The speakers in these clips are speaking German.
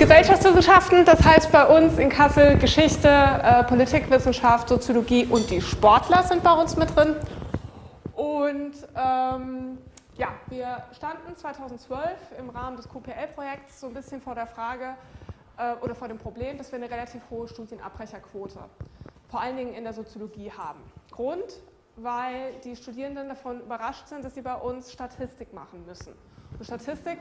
Gesellschaftswissenschaften, das heißt bei uns in Kassel Geschichte, äh, Politikwissenschaft, Soziologie und die Sportler sind bei uns mit drin. Und ähm, ja, wir standen 2012 im Rahmen des QPL-Projekts so ein bisschen vor der Frage äh, oder vor dem Problem, dass wir eine relativ hohe Studienabbrecherquote, vor allen Dingen in der Soziologie haben. Grund, weil die Studierenden davon überrascht sind, dass sie bei uns Statistik machen müssen. Statistik,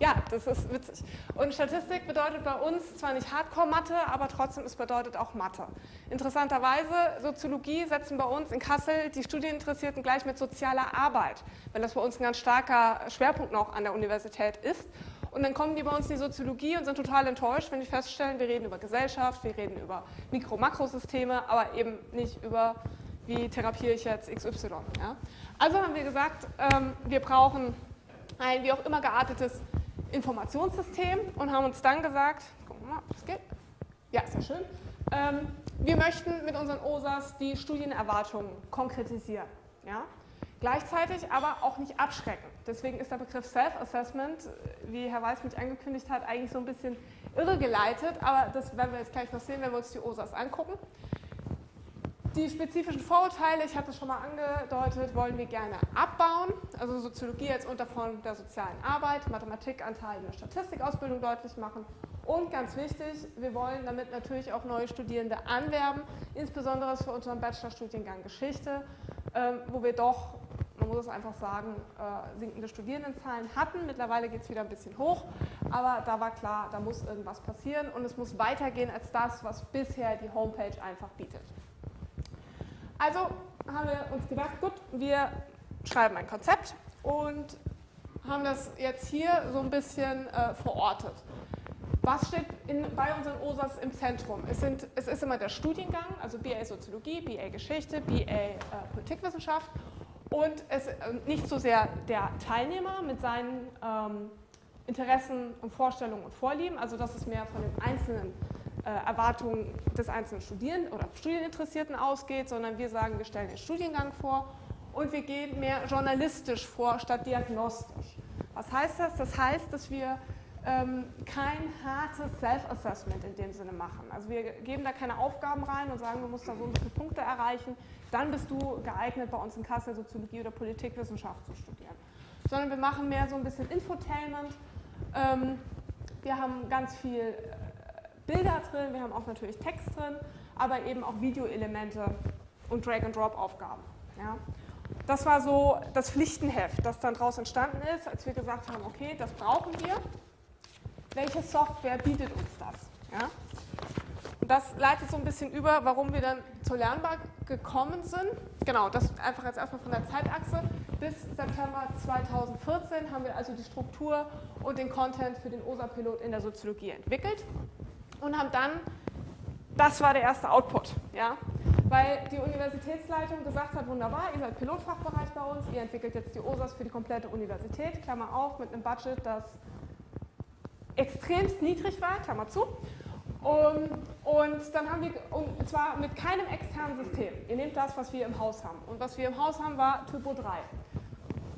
ja, das ist witzig. Und Statistik bedeutet bei uns zwar nicht Hardcore-Mathe, aber trotzdem, es bedeutet auch Mathe. Interessanterweise, Soziologie setzen bei uns in Kassel die Studieninteressierten gleich mit sozialer Arbeit, weil das bei uns ein ganz starker Schwerpunkt noch an der Universität ist. Und dann kommen die bei uns in die Soziologie und sind total enttäuscht, wenn die feststellen, wir reden über Gesellschaft, wir reden über Mikro-Makrosysteme, aber eben nicht über wie therapiere ich jetzt XY. Ja? Also haben wir gesagt, ähm, wir brauchen ein wie auch immer geartetes Informationssystem und haben uns dann gesagt, gucken wir mal, ob das geht. Ja, sehr schön. Ähm, wir möchten mit unseren OSAs die Studienerwartungen konkretisieren. Ja? Gleichzeitig aber auch nicht abschrecken. Deswegen ist der Begriff Self-Assessment, wie Herr Weiß mich angekündigt hat, eigentlich so ein bisschen irregeleitet, aber das werden wir jetzt gleich noch sehen, wenn wir uns die OSAs angucken. Die spezifischen Vorurteile, ich hatte es schon mal angedeutet, wollen wir gerne abbauen. Also Soziologie als Unterform der sozialen Arbeit, Mathematikanteil in der Statistikausbildung deutlich machen. Und ganz wichtig, wir wollen damit natürlich auch neue Studierende anwerben, insbesondere für unseren Bachelorstudiengang Geschichte, ähm, wo wir doch, man muss es einfach sagen, äh, sinkende Studierendenzahlen hatten. Mittlerweile geht es wieder ein bisschen hoch, aber da war klar, da muss irgendwas passieren und es muss weitergehen als das, was bisher die Homepage einfach bietet. Also haben wir uns gedacht, gut, wir schreiben ein Konzept und haben das jetzt hier so ein bisschen äh, verortet. Was steht in, bei unseren OSAs im Zentrum? Es, sind, es, ist immer der Studiengang, also BA Soziologie, BA Geschichte, BA äh, Politikwissenschaft und es, äh, nicht so sehr der Teilnehmer mit seinen ähm, Interessen und Vorstellungen und Vorlieben, also das ist mehr von den einzelnen Erwartungen des einzelnen Studierenden oder Studieninteressierten ausgeht, sondern wir sagen, wir stellen den Studiengang vor und wir gehen mehr journalistisch vor statt diagnostisch. Was heißt das? Das heißt, dass wir ähm, kein hartes Self-Assessment in dem Sinne machen. Also wir geben da keine Aufgaben rein und sagen, du musst da so und so viele Punkte erreichen, dann bist du geeignet, bei uns in Kassel Soziologie oder Politikwissenschaft zu studieren. Sondern wir machen mehr so ein bisschen Infotainment. Ähm, wir haben ganz viel Bilder drin, wir haben auch natürlich Text drin, aber eben auch Videoelemente und Drag-and-Drop-Aufgaben. Ja. Das war so das Pflichtenheft, das dann daraus entstanden ist, als wir gesagt haben, okay, das brauchen wir. Welche Software bietet uns das? Ja. Und das leitet so ein bisschen über, warum wir dann zur Lernbar gekommen sind. Genau, das einfach jetzt erstmal von der Zeitachse. Bis September 2014 haben wir also die Struktur und den Content für den OSA-Pilot in der Soziologie entwickelt und haben dann, das war der erste Output, ja, weil die Universitätsleitung gesagt hat, wunderbar, ihr seid Pilotfachbereich bei uns, ihr entwickelt jetzt die OSAS für die komplette Universität, Klammer auf, mit einem Budget, das extremst niedrig war, Klammer zu. Und, und dann haben wir, und zwar mit keinem externen System. Ihr nehmt das, was wir im Haus haben. Und was wir im Haus haben, war Typo 3.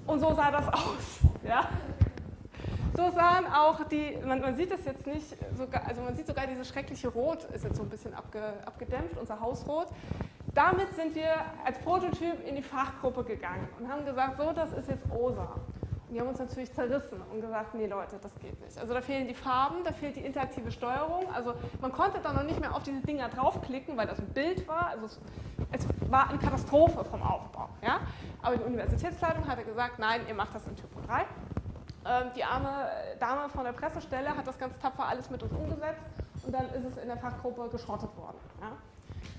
Und so sah das aus. Ja? So sahen auch die, man, man sieht das jetzt nicht, sogar, also man sieht sogar dieses schreckliche Rot, ist jetzt so ein bisschen abge, abgedämpft, unser Hausrot. Damit sind wir als Prototyp in die Fachgruppe gegangen und haben gesagt, so, das ist jetzt OSA. Und die haben uns natürlich zerrissen und gesagt, nee Leute, das geht nicht. Also da fehlen die Farben, da fehlt die interaktive Steuerung. Also man konnte da noch nicht mehr auf diese Dinger draufklicken, weil das ein Bild war. Also es, es war eine Katastrophe vom Aufbau. Ja? Aber die Universitätsleitung hatte gesagt, nein, ihr macht das in Typo 3. Ähm, die arme Dame von der Pressestelle hat das ganz tapfer alles mit uns umgesetzt und dann ist es in der Fachgruppe geschrottet worden. Ja.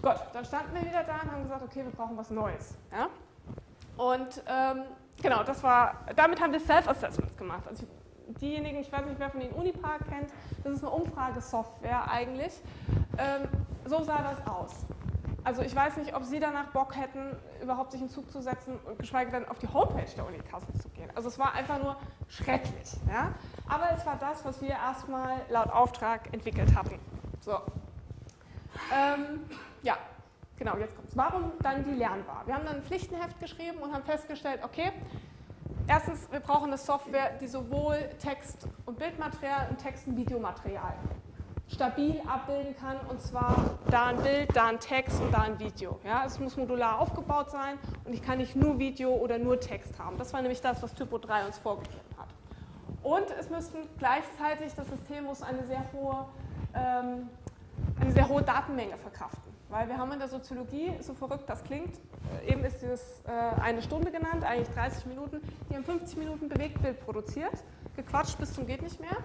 Gut, dann standen wir wieder da und haben gesagt, okay, wir brauchen was Neues. Ja. Und ähm, genau, das war, damit haben wir Self-Assessments gemacht. Also diejenigen, ich weiß nicht, wer von Ihnen Unipark kennt, das ist eine Umfragesoftware eigentlich. Ähm, so sah das aus. Also ich weiß nicht, ob Sie danach Bock hätten, überhaupt sich in Zug zu setzen und geschweige denn auf die Homepage der Uni Kassel zu gehen. Also es war einfach nur schrecklich. Ja? Aber es war das, was wir erstmal laut Auftrag entwickelt hatten. So. Ähm, ja, genau, jetzt kommt es. Warum dann die Lernbar? Wir haben dann ein Pflichtenheft geschrieben und haben festgestellt, okay, erstens, wir brauchen eine Software, die sowohl Text- und Bildmaterial und Text- und Videomaterial stabil abbilden kann und zwar da ein Bild, da ein Text und da ein Video. Ja, es muss modular aufgebaut sein und ich kann nicht nur Video oder nur Text haben. Das war nämlich das, was Typo 3 uns vorgegeben hat. Und es müssten gleichzeitig, das System muss eine sehr hohe, ähm, eine sehr hohe Datenmenge verkraften. Weil wir haben in der Soziologie, so verrückt das klingt, äh, eben ist dieses äh, eine Stunde genannt, eigentlich 30 Minuten, die haben 50 Minuten Bewegtbild produziert, gequatscht bis zum geht nicht mehr.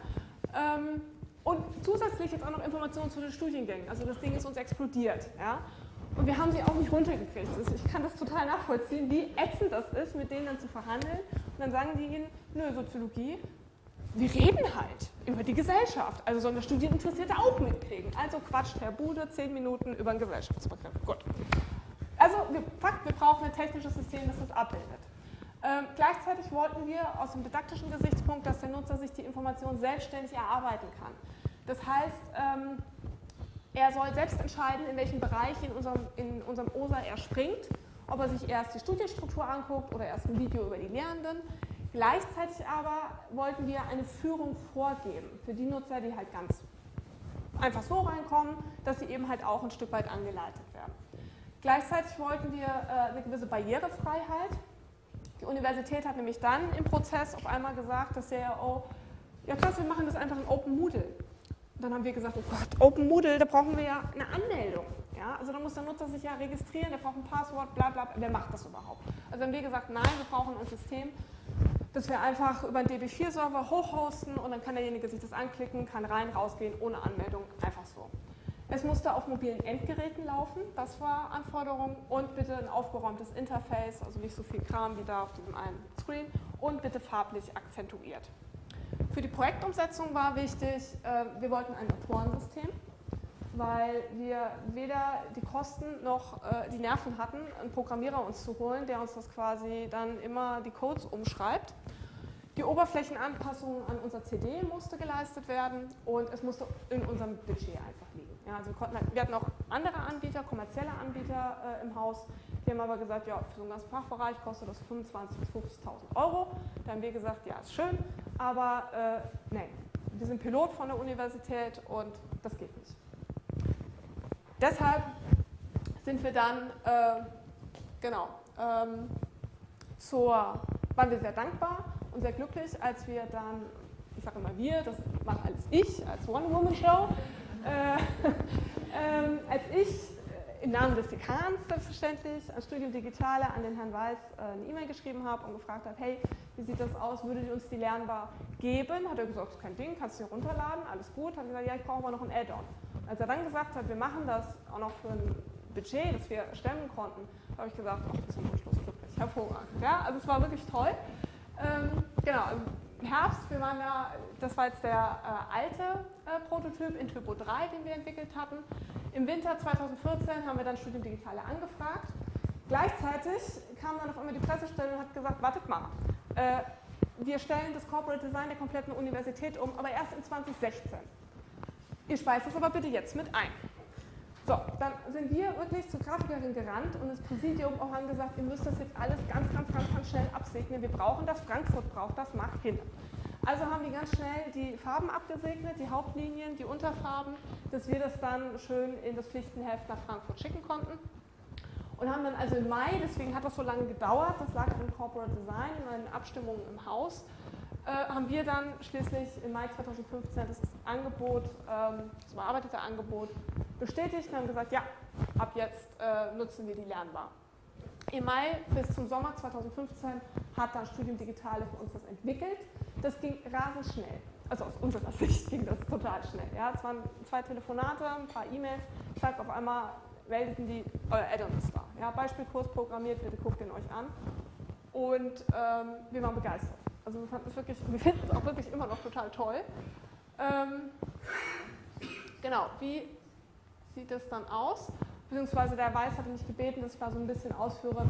Ähm, und zusätzlich jetzt auch noch Informationen zu den Studiengängen. Also das Ding ist uns explodiert. Ja? Und wir haben sie auch nicht runtergekriegt. Also ich kann das total nachvollziehen, wie ätzend das ist, mit denen dann zu verhandeln. Und dann sagen die ihnen, nö, Soziologie, wir reden halt über die Gesellschaft. Also sollen das Studieninteressierte auch mitkriegen. Also quatscht Herr Bude zehn Minuten über einen Gesellschaftsbegriff. Gut. Also Fakt, wir brauchen ein technisches System, das das abbildet. Ähm, gleichzeitig wollten wir aus dem didaktischen Gesichtspunkt, dass der Nutzer sich die Information selbstständig erarbeiten kann. Das heißt, ähm, er soll selbst entscheiden, in welchem Bereich in unserem, in unserem OSA er springt, ob er sich erst die Studienstruktur anguckt oder erst ein Video über die Lehrenden. Gleichzeitig aber wollten wir eine Führung vorgeben für die Nutzer, die halt ganz einfach so reinkommen, dass sie eben halt auch ein Stück weit angeleitet werden. Gleichzeitig wollten wir äh, eine gewisse Barrierefreiheit die Universität hat nämlich dann im Prozess auf einmal gesagt, dass der oh, ja krass, wir machen das einfach in Open Moodle. Und dann haben wir gesagt, oh Gott, Open Moodle, da brauchen wir ja eine Anmeldung. Ja? Also da muss der Nutzer sich ja registrieren, der braucht ein Passwort, bla bla, wer macht das überhaupt? Also haben wir gesagt, nein, wir brauchen ein System, das wir einfach über einen DB4-Server hochhosten und dann kann derjenige sich das anklicken, kann rein, rausgehen, ohne Anmeldung, einfach so. Es musste auf mobilen Endgeräten laufen, das war Anforderung. Und bitte ein aufgeräumtes Interface, also nicht so viel Kram wie da auf diesem einen Screen. Und bitte farblich akzentuiert. Für die Projektumsetzung war wichtig, äh, wir wollten ein Autorensystem, weil wir weder die Kosten noch äh, die Nerven hatten, einen Programmierer uns zu holen, der uns das quasi dann immer die Codes umschreibt. Die Oberflächenanpassung an unser CD musste geleistet werden und es musste in unserem Budget einfach liegen. Ja, also wir, konnten, halt, wir hatten auch andere Anbieter, kommerzielle Anbieter äh, im Haus, die haben aber gesagt, ja, für so einen ganzen Fachbereich kostet das 25.000 bis 50.000 Euro. Da haben wir gesagt, ja, ist schön, aber äh, nein, wir sind Pilot von der Universität und das geht nicht. Deshalb sind wir dann, äh, genau, ähm, zur, waren wir sehr dankbar und sehr glücklich, als wir dann, ich sage immer wir, das mache alles ich als One-Woman-Show, als ich äh, im Namen des Dekans selbstverständlich an Studium Digitale an den Herrn Weiß äh, eine E-Mail geschrieben habe und gefragt habe, hey, wie sieht das aus, würdet ihr uns die lernbar geben? Hat er gesagt, ist kein Ding, kannst du hier runterladen, alles gut. Hat gesagt, ja, ich brauche aber noch ein Add-on. Als er dann gesagt hat, wir machen das auch noch für ein Budget, das wir stemmen konnten, habe ich gesagt, ach, das ist ein Wunschlos glücklich, hervorragend. Ja, also es war wirklich toll. Ähm, genau, Herbst, wir waren ja, das war jetzt der äh, alte äh, Prototyp in Typo 3, den wir entwickelt hatten. Im Winter 2014 haben wir dann Studium Digitale angefragt. Gleichzeitig kam dann auf einmal die Pressestelle und hat gesagt, wartet mal, äh, wir stellen das Corporate Design der kompletten Universität um, aber erst in 2016. Ihr speist es aber bitte jetzt mit ein. So, dann sind wir wirklich zur Grafikerin gerannt und das Präsidium auch haben gesagt, ihr müsst das jetzt alles ganz, ganz, ganz, ganz schnell absegnen. Wir brauchen das, Frankfurt braucht das, macht hin. Also haben die ganz schnell die Farben abgesegnet, die Hauptlinien, die Unterfarben, dass wir das dann schön in das Pflichtenheft nach Frankfurt schicken konnten. Und haben dann also im Mai, deswegen hat das so lange gedauert, das lag an Corporate Design und an Abstimmungen im Haus, haben wir dann schließlich im Mai 2015 das Angebot, ähm, das bearbeitete Angebot bestätigt und haben gesagt, ja, ab jetzt äh, nutzen wir die lernbar. Im Mai bis zum Sommer 2015 hat dann Studium Digitale für uns das entwickelt. Das ging rasend schnell. Also aus unserer Sicht ging das total schnell. Ja, es waren zwei Telefonate, ein paar E-Mails, zack, auf einmal meldeten die, euer Add-on ist da. Ja, Beispielkurs programmiert, bitte guckt ihn euch an. Und ähm, wir waren begeistert. Also wir fanden es wirklich, wir finden es auch wirklich immer noch total toll. Ähm, genau, wie sieht es dann aus? beziehungsweise der Weiß hatte mich gebeten, dass ich mal so ein bisschen ausführe,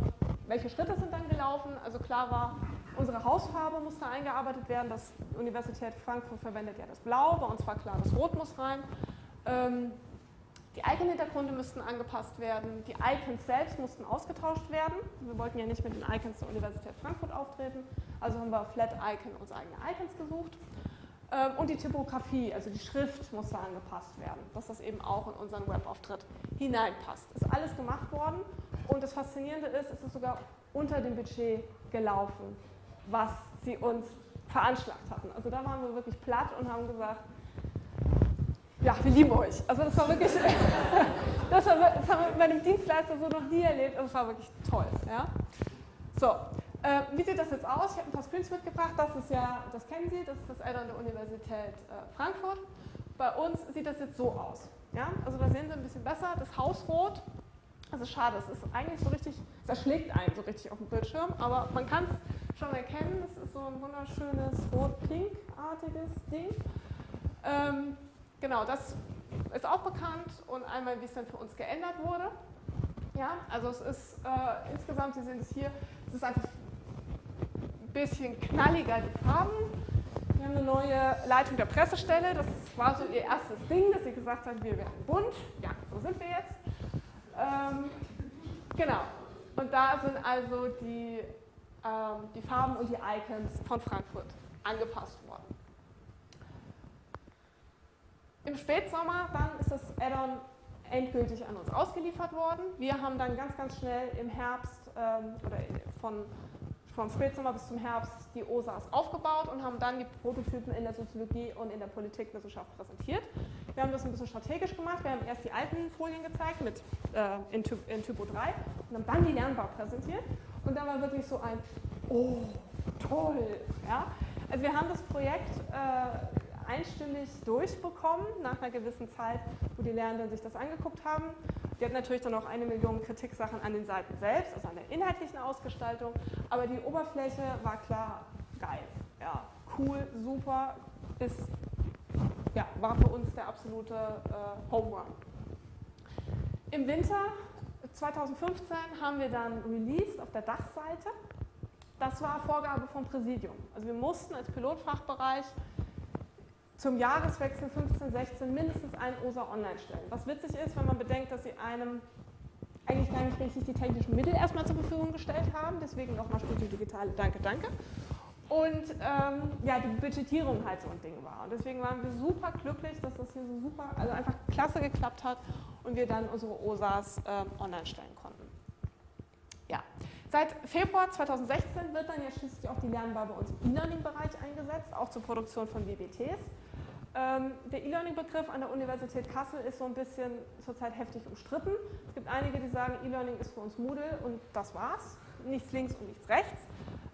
welche Schritte sind dann gelaufen. Also klar war, unsere Hausfarbe musste eingearbeitet werden. Das Universität Frankfurt verwendet ja das Blau, bei uns war klar, das Rot muss rein. Ähm, die Icon-Hintergründe müssten angepasst werden, die Icons selbst mussten ausgetauscht werden. Wir wollten ja nicht mit den Icons der Universität Frankfurt auftreten, also haben wir Flat Icon uns eigene Icons gesucht. Ähm, und die Typografie, also die Schrift musste angepasst werden, dass das eben auch in unseren Webauftritt hineinpasst. Ist alles gemacht worden und das Faszinierende ist, es ist sogar unter dem Budget gelaufen, was sie uns veranschlagt hatten. Also da waren wir wirklich platt und haben gesagt, ja, wir lieben euch. Also das war wirklich, das, war, das haben wir bei einem Dienstleister so noch nie erlebt und es war wirklich toll. Ja? So, äh, wie sieht das jetzt aus? Ich habe ein paar Screens mitgebracht. Das ist ja, das kennen Sie, das ist das Add-on der Universität äh, Frankfurt. Bei uns sieht das jetzt so aus. Ja? Also da sehen Sie ein bisschen besser, das Hausrot. Also schade, es ist eigentlich so richtig, es erschlägt einen so richtig auf dem Bildschirm, aber man kann es schon erkennen, es ist so ein wunderschönes rot-pink-artiges Ding. Ähm, genau, das ist auch bekannt und einmal, wie es dann für uns geändert wurde. Ja, also es ist äh, insgesamt, Sie sehen es hier, es ist einfach ein bisschen knalliger, die Farben. Wir haben eine neue Leitung der Pressestelle, das war so ihr erstes Ding, dass sie gesagt hat, wir werden bunt. Ja, so sind wir jetzt. Ähm, genau. Und da sind also die, ähm, die Farben und die Icons von Frankfurt angepasst worden. Im Spätsommer dann ist das Add-on endgültig an uns ausgeliefert worden. Wir haben dann ganz, ganz schnell im Herbst ähm, oder von, vom Spätsommer bis zum Herbst die OSAs aufgebaut und haben dann die Prototypen in der Soziologie und in der Politikwissenschaft präsentiert. Wir haben das ein bisschen strategisch gemacht. Wir haben erst die alten Folien gezeigt mit, äh, in, Typ, in Typo 3 und haben dann die Lernbar präsentiert. Und da war wirklich so ein, oh, toll. Ja? Also wir haben das Projekt äh, einstimmig durchbekommen nach einer gewissen Zeit, wo die Lernenden sich das angeguckt haben. Die hatten natürlich dann auch eine Million Kritiksachen an den Seiten selbst, also an der inhaltlichen Ausgestaltung, aber die Oberfläche war klar geil. Ja, cool, super, ist, ja, war für uns der absolute äh, Home Run. Im Winter 2015 haben wir dann released auf der Dachseite. Das war Vorgabe vom Präsidium. Also wir mussten als Pilotfachbereich zum Jahreswechsel 15, 16 mindestens einen OSA online stellen. Was witzig ist, wenn man bedenkt, dass sie einem eigentlich gar nicht richtig die technischen Mittel erstmal zur Verfügung gestellt haben, deswegen nochmal Studio Digitale, danke, danke. Und ähm, ja, die Budgetierung halt so ein Ding war. Und deswegen waren wir super glücklich, dass das hier so super, also einfach klasse geklappt hat und wir dann unsere OSAs äh, online stellen konnten. Ja, seit Februar 2016 wird dann ja schließlich auch die Lernbar bei uns im E-Learning-Bereich eingesetzt, auch zur Produktion von WBTs. Ähm, der E-Learning-Begriff an der Universität Kassel ist so ein bisschen zurzeit heftig umstritten. Es gibt einige, die sagen, E-Learning ist für uns Moodle und das war's. Nichts links und nichts rechts.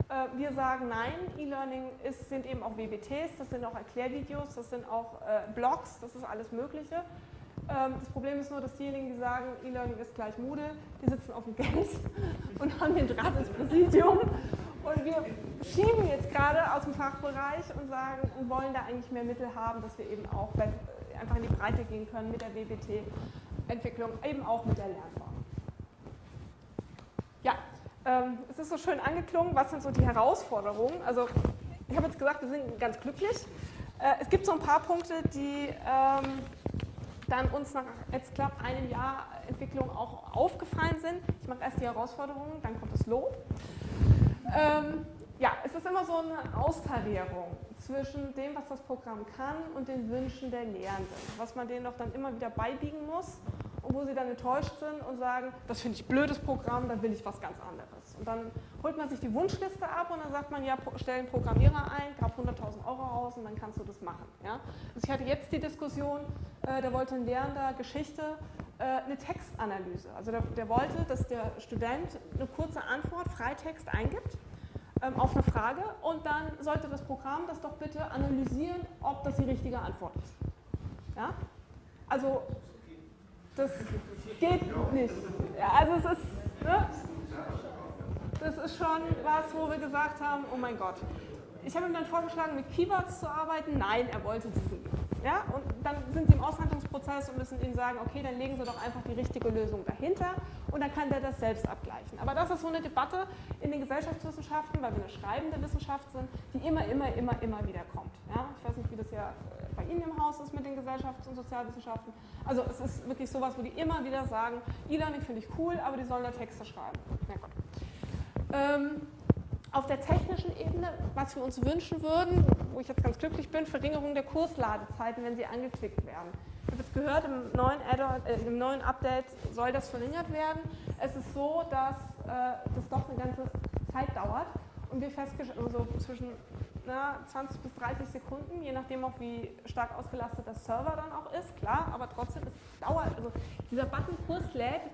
Äh, wir sagen nein, E-Learning sind eben auch WBTs, das sind auch Erklärvideos, das sind auch äh, Blogs, das ist alles Mögliche. Ähm, das Problem ist nur, dass diejenigen, die sagen, E-Learning ist gleich Moodle, die sitzen auf dem Geld und haben den Draht ins Präsidium und wir schieben jetzt gerade aus dem Fachbereich und sagen und wollen da eigentlich mehr Mittel haben, dass wir eben auch einfach in die Breite gehen können mit der WBT-Entwicklung, eben auch mit der Lernbar. Ja, ähm, es ist so schön angeklungen, was sind so die Herausforderungen? Also ich habe jetzt gesagt, wir sind ganz glücklich. Äh, es gibt so ein paar Punkte, die ähm, dann uns nach jetzt knapp einem Jahr Entwicklung auch aufgefallen sind. Ich mache erst die Herausforderungen, dann kommt das Lob. Ähm, ja, es ist immer so eine Austarierung zwischen dem, was das Programm kann und den Wünschen der Lehrenden, was man denen doch dann immer wieder beibiegen muss und wo sie dann enttäuscht sind und sagen, das finde ich blödes Programm, da will ich was ganz anderes. Und dann holt man sich die Wunschliste ab und dann sagt man, ja, stell einen Programmierer ein, gab 100.000 Euro raus und dann kannst du das machen. Ja? Also ich hatte jetzt die Diskussion, äh, da wollte ein Lehrender Geschichte eine Textanalyse. Also der, der, wollte, dass der Student eine kurze Antwort, Freitext eingibt ähm, auf eine Frage und dann sollte das Programm das doch bitte analysieren, ob das die richtige Antwort ist. Ja? Also das geht nicht. Ja, also es ist, ne? das ist schon was, wo wir gesagt haben, oh mein Gott. Ich habe ihm dann vorgeschlagen, mit Keywords zu arbeiten. Nein, er wollte diesen ja? Und dann sind Sie im Aushandlungsprozess und müssen Ihnen sagen, okay, dann legen Sie doch einfach die richtige Lösung dahinter und dann kann der das selbst abgleichen. Aber das ist so eine Debatte in den Gesellschaftswissenschaften, weil wir eine schreibende Wissenschaft sind, die immer, immer, immer, immer wieder kommt. Ja? Ich weiß nicht, wie das ja äh, bei Ihnen im Haus ist mit den Gesellschafts- und Sozialwissenschaften. Also es ist wirklich sowas, wo die immer wieder sagen, E-Learning finde ich cool, aber die sollen da Texte schreiben. Na gut. Ähm, Auf der technischen Ebene, was wir uns wünschen würden, wo ich jetzt ganz glücklich bin, Verringerung der Kursladezeiten, wenn sie angeklickt werden. Ich habe jetzt gehört, im neuen, äh, im neuen Update soll das verringert werden. Es ist so, dass äh, das doch eine ganze Zeit dauert und wir festgestellt, also zwischen na, 20 bis 30 Sekunden, je nachdem auch wie stark ausgelastet der Server dann auch ist, klar, aber trotzdem, es dauert, also dieser Button Kurs lädt,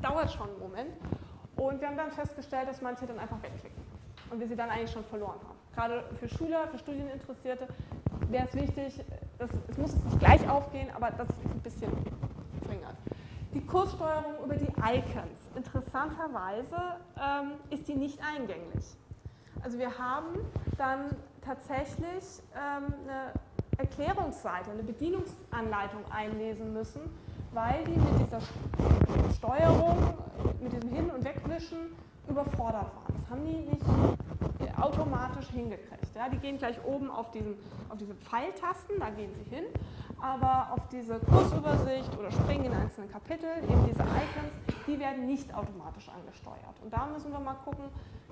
dauert schon einen Moment. Und wir haben dann festgestellt, dass manche dann einfach wegklicken und wir sie dann eigentlich schon verloren haben. Gerade für Schüler, für Studieninteressierte wäre es wichtig, dass, es muss nicht gleich aufgehen, aber dass es ein bisschen verringert. Die Kurssteuerung über die Icons. Interessanterweise ähm, ist die nicht eingänglich. Also wir haben dann tatsächlich ähm, eine Erklärungsseite, eine Bedienungsanleitung einlesen müssen, weil die mit dieser Steuerung, mit diesem Hin- und Wegwischen überfordert waren. Das haben die nicht automatisch hingekriegt. Ja, die gehen gleich oben auf, diesen, auf diese Pfeiltasten, da gehen sie hin, aber auf diese Kursübersicht oder springen in einzelne Kapitel, eben diese Icons, die werden nicht automatisch angesteuert. Und da müssen wir mal gucken,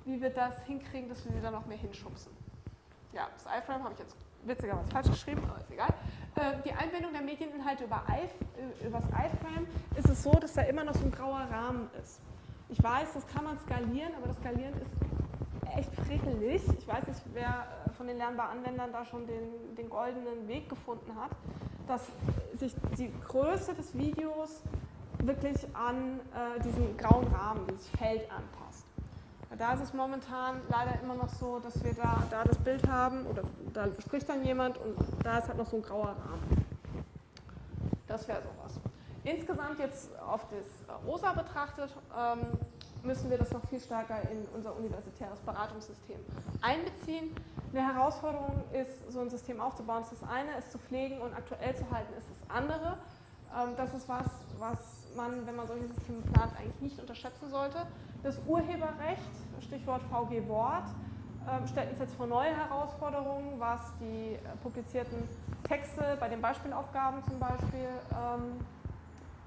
wie wir das hinkriegen, dass wir sie da noch mehr hinschubsen. Ja, das iFrame habe ich jetzt witzigerweise falsch geschrieben, aber ist egal. Äh, die Einbindung der Medieninhalte über, das iFrame ist es so, dass da immer noch so ein grauer Rahmen ist. Ich weiß, das kann man skalieren, aber das Skalieren ist echt frickelig. Ich weiß nicht, wer äh, von den lernbar Anwendern da schon den, den goldenen Weg gefunden hat, dass sich die Größe des Videos wirklich an äh, diesen grauen Rahmen, dieses Feld anpasst. Da ist es momentan leider immer noch so, dass wir da, da das Bild haben oder da spricht dann jemand und da ist halt noch so ein grauer Rahmen. Das wäre sowas. Insgesamt jetzt auf das ROSA betrachtet, ähm, müssen wir das noch viel stärker in unser universitäres Beratungssystem einbeziehen. Eine Herausforderung ist, so ein System aufzubauen, ist das eine, es zu pflegen und aktuell zu halten, ist das andere. Ähm, das ist was, was man, wenn man solche Systeme plant, eigentlich nicht unterschätzen sollte. Das Urheberrecht, Stichwort VG Wort, ähm, stellt uns jetzt vor neue Herausforderungen, was die äh, publizierten Texte bei den Beispielaufgaben zum Beispiel ähm,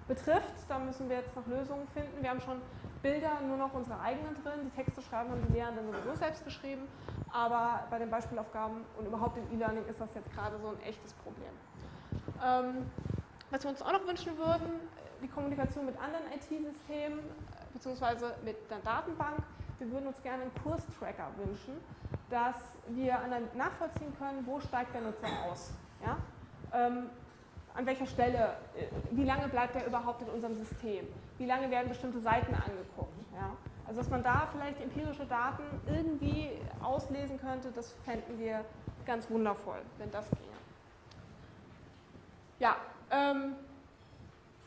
betrifft. Da müssen wir jetzt noch Lösungen finden. Wir haben schon Bilder nur noch unsere eigenen drin. Die Texte schreiben haben die Lehrenden sowieso selbst geschrieben. Aber bei den Beispielaufgaben und überhaupt im E-Learning ist das jetzt gerade so ein echtes Problem. Ähm, was wir uns auch noch wünschen würden, die Kommunikation mit anderen IT-Systemen beziehungsweise mit der Datenbank. Wir würden uns gerne einen Kurstracker wünschen, dass wir nachvollziehen können, wo steigt der Nutzer aus. Ja? Ähm, an welcher Stelle, äh, wie lange bleibt er überhaupt in unserem System, wie lange werden bestimmte Seiten angeguckt. Ja? Also dass man da vielleicht empirische Daten irgendwie auslesen könnte, das fänden wir ganz wundervoll, wenn das ginge. Ja, ähm,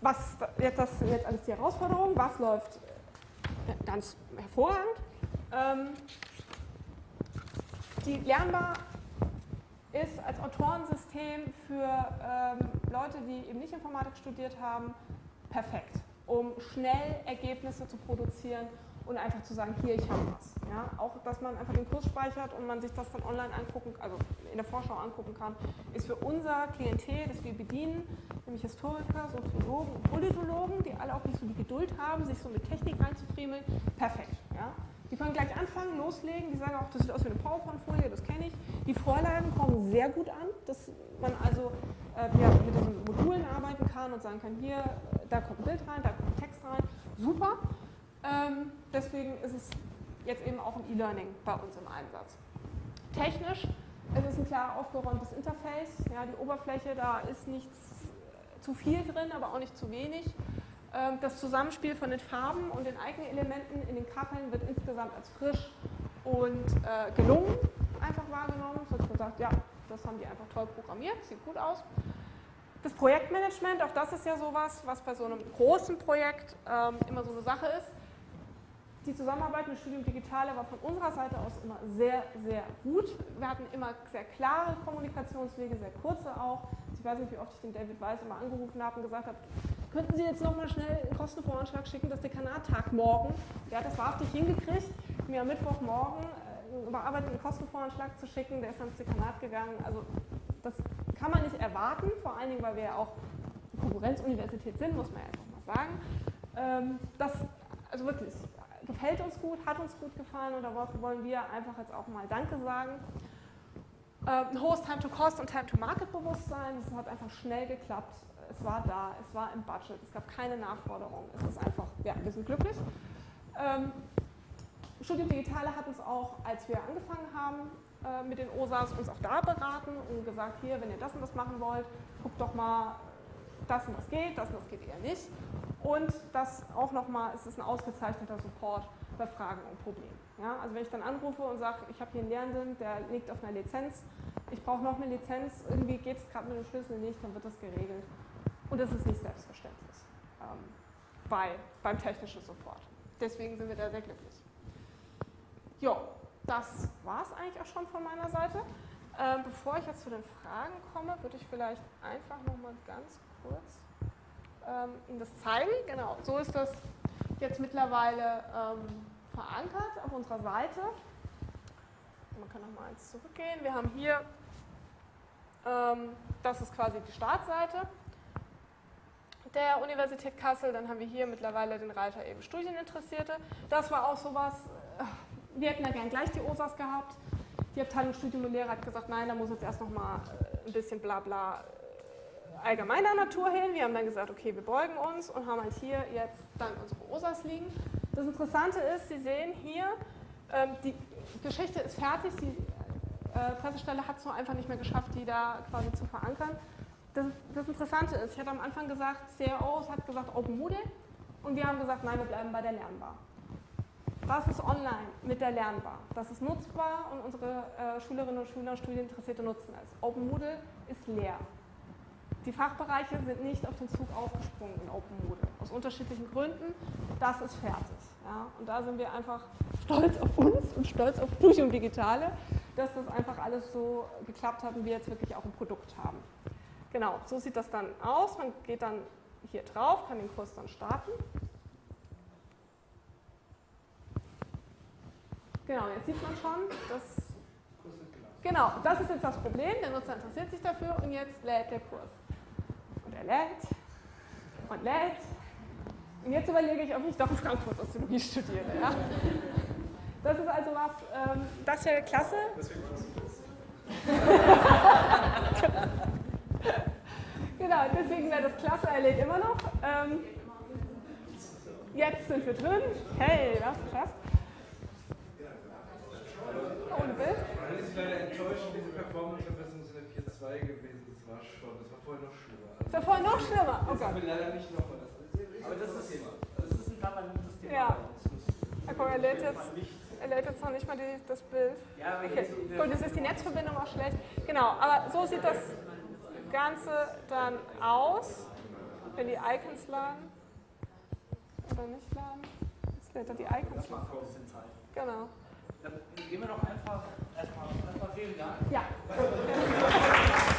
was jetzt, das jetzt alles die Herausforderung, was läuft äh, ganz hervorragend. Ähm, die lernbar ist als Autorensystem für ähm, Leute, die eben nicht Informatik studiert haben, perfekt, um schnell Ergebnisse zu produzieren und einfach zu sagen, hier, ich habe was. Ja? Auch, dass man einfach den Kurs speichert und man sich das dann online angucken, also in der Vorschau angucken kann, ist für unser Klientel, das wir bedienen, nämlich Historiker, Soziologen und Politologen, die alle auch nicht so die Geduld haben, sich so mit Technik reinzufriemeln, perfekt. Ja? Die können gleich anfangen, loslegen, die sagen auch, das sieht aus wie eine PowerPoint-Folie, das kenne ich. Die Vorlagen kommen sehr gut an, dass man also äh, ja, mit diesen Modulen arbeiten kann und sagen kann, hier, da kommt ein Bild rein, da kommt ein Text rein, super. Ähm, deswegen ist es jetzt eben auch im E-Learning bei uns im Einsatz. Technisch, es ist ein klar aufgeräumtes Interface, ja, die Oberfläche, da ist nichts zu viel drin, aber auch nicht zu wenig. Ähm, das Zusammenspiel von den Farben und den Icon-Elementen in den Kacheln wird insgesamt als frisch und äh, gelungen einfach wahrgenommen. Es wird gesagt, ja, das haben die einfach toll programmiert, sieht gut aus. Das Projektmanagement, auch das ist ja sowas, was bei so einem großen Projekt ähm, immer so eine Sache ist. Die Zusammenarbeit mit Studium Digitale war von unserer Seite aus immer sehr, sehr gut. Wir hatten immer sehr klare Kommunikationswege, sehr kurze auch. Ich weiß nicht, wie oft ich den David Weiss immer angerufen habe und gesagt habe, könnten Sie jetzt nochmal schnell einen Kostenvoranschlag schicken, das Dekanattag morgen. Der hat das wahrhaftig hingekriegt, mir am Mittwochmorgen äh, einen überarbeiteten Kostenvoranschlag zu schicken, der ist ans Dekanat gegangen. Also das kann man nicht erwarten, vor allen Dingen, weil wir ja auch Konkurrenzuniversität sind, muss man ja einfach mal sagen. Ähm, das, also wirklich, gefällt uns gut, hat uns gut gefallen und da wollen wir einfach jetzt auch mal Danke sagen. Äh, ein hohes Time-to-Cost und Time-to-Market-Bewusstsein, das hat einfach schnell geklappt. Es war da, es war im Budget, es gab keine Nachforderungen. Es ist einfach, ja, wir sind glücklich. Ähm, Studium Digitale hat uns auch, als wir angefangen haben äh, mit den OSAs, uns auch da beraten und gesagt, hier, wenn ihr das und das machen wollt, guckt doch mal, das und das geht, das und das geht eher nicht. Und das auch nochmal, es ist ein ausgezeichneter Support bei Fragen und Problemen. Ja, also wenn ich dann anrufe und sage, ich habe hier einen Lehrenden, der liegt auf einer Lizenz, ich brauche noch eine Lizenz, irgendwie geht es gerade mit dem Schlüssel nicht, dann wird das geregelt. Und das ist nicht selbstverständlich ähm, bei, beim technischen Support. Deswegen sind wir da sehr glücklich. Jo, das war es eigentlich auch schon von meiner Seite. Ähm, bevor ich jetzt zu den Fragen komme, würde ich vielleicht einfach nochmal ganz kurz ähm, Ihnen das zeigen. Genau, so ist das jetzt mittlerweile ähm, verankert auf unserer Seite. Man kann nochmal eins zurückgehen. Wir haben hier, ähm, das ist quasi die Startseite der Universität Kassel. Dann haben wir hier mittlerweile den Reiter eben Studieninteressierte. Das war auch sowas, äh, wir hätten ja gern gleich die OSAS gehabt. Die Abteilung Studium und Lehre hat gesagt, nein, da muss jetzt erst nochmal äh, ein bisschen bla bla äh, allgemeiner Natur hin. Wir haben dann gesagt, okay, wir beugen uns und haben halt hier jetzt dann unsere OSAS liegen. Das Interessante ist, Sie sehen hier, ähm, die Geschichte ist fertig, die Pressestelle hat es nur einfach nicht mehr geschafft, die da quasi zu verankern. Das, das, Interessante ist, ich hatte am Anfang gesagt, CROs hat gesagt Open Moodle und wir haben gesagt, nein, wir bleiben bei der Lernbar. Was ist online mit der Lernbar? Das ist nutzbar und unsere äh, Schülerinnen und Schüler, Studieninteressierte nutzen es. Open Moodle ist leer. Die Fachbereiche sind nicht auf den Zug aufgesprungen in Open Moodle. Aus unterschiedlichen Gründen. Das ist fertig. Ja? Und da sind wir einfach stolz auf uns und stolz auf Studium Digitale, dass das einfach alles so geklappt hat und wir jetzt wirklich auch ein Produkt haben. Genau, so sieht das dann aus. Man geht dann hier drauf, kann den Kurs dann starten. Genau, jetzt sieht man schon, dass. Genau, das ist jetzt das Problem. Der Nutzer interessiert sich dafür und jetzt lädt der Kurs. Und er lädt und lädt. Und jetzt überlege ich, ob ich doch in Frankfurt Soziologie studiere. Ja? Das ist also was, ähm, das wäre klasse. genau, deswegen wäre das klasse, er lädt immer noch. Ähm, jetzt sind wir drin. Hey, was krass ohne Bild. Man ist leider enttäuscht, diese Performance-Verbesserung ist eine 4.2 gewesen. Das war schon, das war vorher noch schlimmer. Das war vorher noch schlimmer? Oh Gott. Das leider nicht nochmal. Aber das ist, das ist ein permanentes Thema. Ja. Guck, er lädt jetzt, er lädt jetzt noch nicht mal die, das Bild. Ja, okay. Gut, jetzt ist die Netzverbindung auch schlecht. Genau, aber so sieht das Ganze dann aus, wenn die Icons laden. Oder nicht laden. Jetzt lädt er die Icons. Genau. Gehen wir doch einfach erstmal, erstmal vielen Dank. Ja.